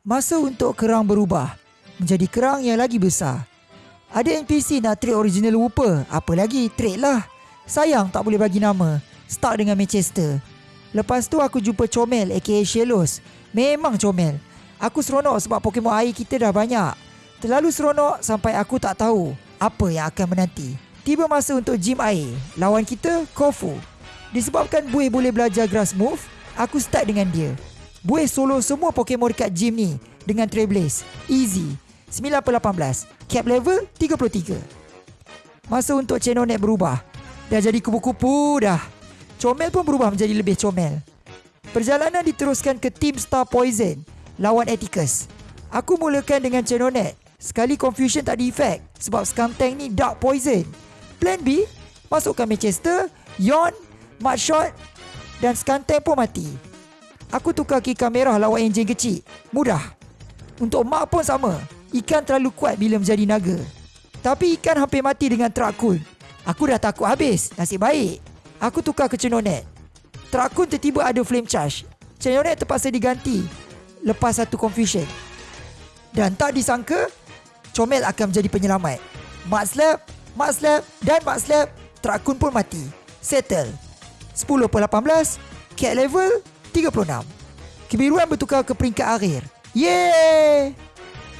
Masa untuk kerang berubah menjadi kerang yang lagi besar. Ada NPC nak trade original Whooper, apa lagi trade lah. Sayang tak boleh bagi nama. Start dengan Manchester. Lepas tu aku jumpa Comel aka Shelos. Memang Comel. Aku seronok sebab Pokemon air kita dah banyak. Terlalu seronok sampai aku tak tahu apa yang akan menanti. Tiba masa untuk gym air. Lawan kita Kofu. Disebabkan Buih boleh belajar grass move, aku start dengan dia. Buih solo semua Pokemon dekat gym ni dengan Trailblaze. Easy. 9 per 18. Cap level 33. Masa untuk Chenonet berubah. Dah jadi kupu-kupu dah. Comel pun berubah menjadi lebih comel. Perjalanan diteruskan ke Team Star Poison lawan Atticus. Aku mulakan dengan Chenonet. Sekali confusion tak efek sebab Skuntank ni Dark Poison. Plan B, masukkan Manchester, Yon, Mudshot dan Skuntank pun mati. Aku tukar kika merah lawan enjin kecil. Mudah. Untuk Mark pun sama. Ikan terlalu kuat bila menjadi naga. Tapi ikan hampir mati dengan Trakun. Aku dah takut habis. Nasib baik. Aku tukar ke Cenonet. Trakun tiba-tiba ada flame charge. Cenonet terpaksa diganti. Lepas satu confusion. Dan tak disangka, Comel akan menjadi penyelamat. Mat Slap, Mat Slap dan Mat Slap, Trakun pun mati. Settle. 10 per 18, cat level 36. Kebiruan bertukar ke peringkat akhir. Yeay!